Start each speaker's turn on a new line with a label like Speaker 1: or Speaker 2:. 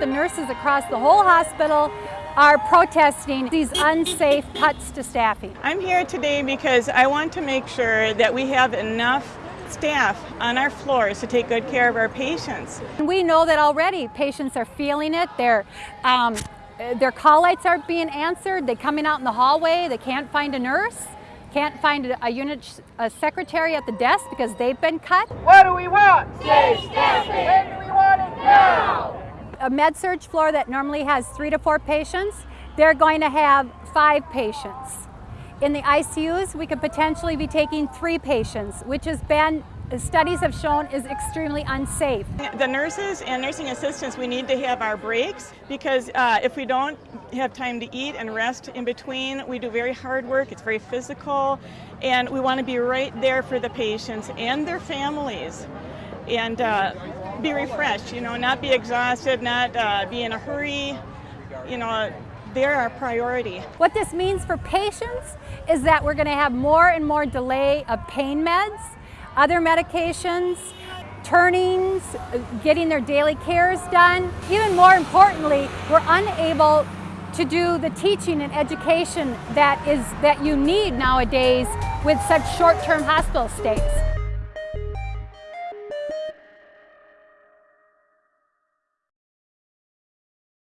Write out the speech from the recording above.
Speaker 1: The nurses across the whole hospital are protesting these unsafe cuts to staffing.
Speaker 2: I'm here today because I want to make sure that we have enough staff on our floors to take good care of our patients.
Speaker 1: We know that already patients are feeling it. Their, um, their call lights aren't being answered. They're coming out in the hallway. They can't find a nurse, can't find a unit a secretary at the desk because they've been cut.
Speaker 3: What do we want? Safe staffing. When do we want it? Now
Speaker 1: a med surg floor that normally has three to four patients, they're going to have five patients. In the ICUs, we could potentially be taking three patients, which has been studies have shown is extremely unsafe.
Speaker 2: The nurses and nursing assistants, we need to have our breaks because uh, if we don't have time to eat and rest in between, we do very hard work, it's very physical, and we want to be right there for the patients and their families. And uh, be refreshed, you know, not be exhausted, not uh, be in a hurry, you know, they're our priority.
Speaker 1: What this means for patients is that we're going to have more and more delay of pain meds, other medications, turnings, getting their daily cares done. Even more importantly, we're unable to do the teaching and education that is that you need nowadays with such short-term hospital stays.